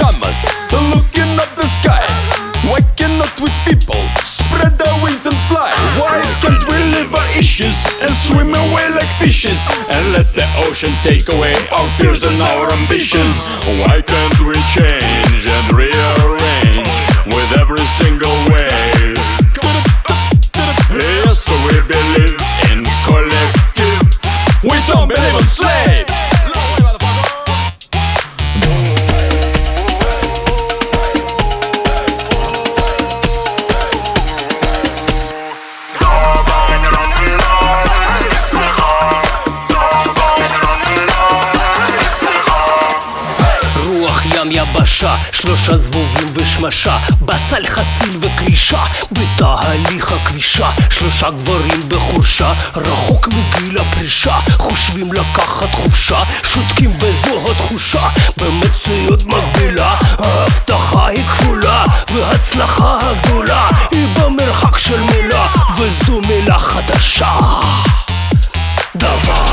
pajamas, looking up the sky. Why cannot we people spread our wings and fly? Why can't we live our issues and swim away like fishes? And let the ocean take away our fears and our ambitions. Why can't we change and rearrange with every single wave? Yes, we believe in collective. We don't believe in slaves. יבשה, שלושה זבובים ושמשה, בצל חציל וקרישה, בתהליך הכבישה, שלושה גברים בחורשה, רחוק מגיל הפרישה, חושבים לקחת חופשה, שותקים בזו התחושה, במציאות מקבילה, ההבטחה היא כפולה, וההצלחה הגדולה, היא במרחק של מילה, וזו מילה חדשה. דווי